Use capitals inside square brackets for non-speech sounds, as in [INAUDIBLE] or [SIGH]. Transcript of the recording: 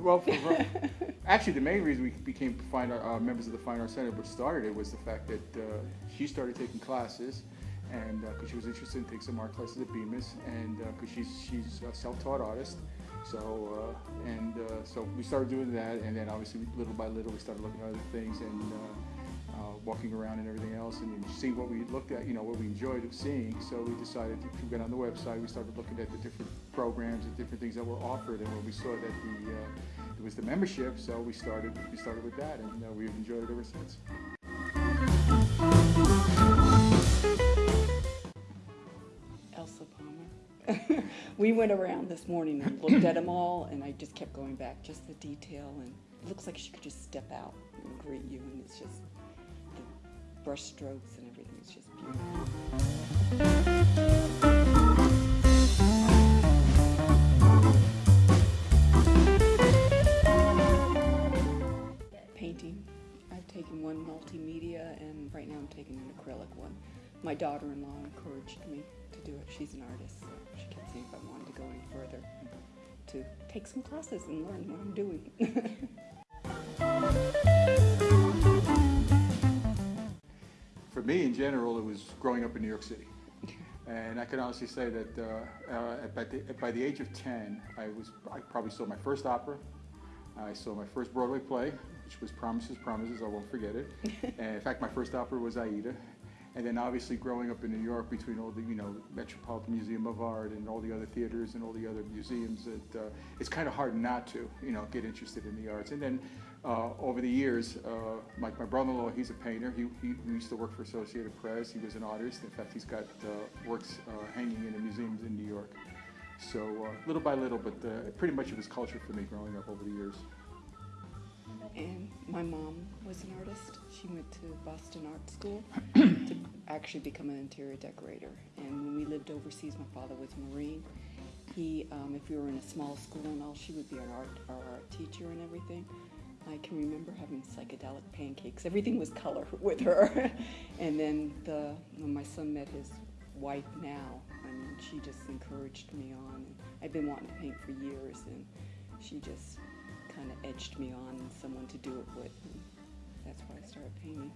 Well, for her, [LAUGHS] actually, the main reason we became fine art, uh, members of the Fine Arts Center, which started it, was the fact that uh, she started taking classes, and because she was interested in taking some art classes at Bemis, and because she's she's a self-taught artist, so uh, and uh, so we started doing that, and then obviously little by little we started looking at other things and. Walking around and everything else, and see what we looked at, you know, what we enjoyed seeing. So we decided to get on the website. We started looking at the different programs and different things that were offered, and when we saw that the uh, it was the membership, so we started we started with that, and uh, we've enjoyed it ever since. Elsie Palmer. [LAUGHS] we went around this morning and looked at them all, and I just kept going back, just the detail, and it looks like she could just step out and greet you, and it's just brush strokes and everything. It's just beautiful. Painting. I've taken one multimedia, and right now I'm taking an acrylic one. My daughter-in-law encouraged me to do it. She's an artist, so she kept saying if I wanted to go any further, to take some classes and learn what I'm doing. [LAUGHS] me, in general, it was growing up in New York City. And I can honestly say that uh, uh, by, the, by the age of 10, I, was, I probably saw my first opera. I saw my first Broadway play, which was Promises, Promises, I won't forget it. [LAUGHS] and in fact, my first opera was Aida. And then obviously growing up in New York between all the, you know, Metropolitan Museum of Art and all the other theaters and all the other museums, that, uh, it's kind of hard not to, you know, get interested in the arts. And then uh, over the years, uh, like my brother-in-law, he's a painter. He, he, used to work for Associated Press. He was an artist. In fact, he's got uh, works uh, hanging in the museums in New York. So uh, little by little, but pretty much it was culture for me growing up over the years. And my mom was an artist. She went to Boston Art School to [CLEARS THROAT] actually become an interior decorator. And when we lived overseas, my father was a Marine. He, um, if we were in a small school and all, she would be our art, our art teacher and everything. I can remember having psychedelic pancakes. Everything was color [LAUGHS] with her. [LAUGHS] and then the, when my son met his wife now, I mean, she just encouraged me on. And I've been wanting to paint for years, and she just kind of edged me on someone to do it with. And that's why I started painting.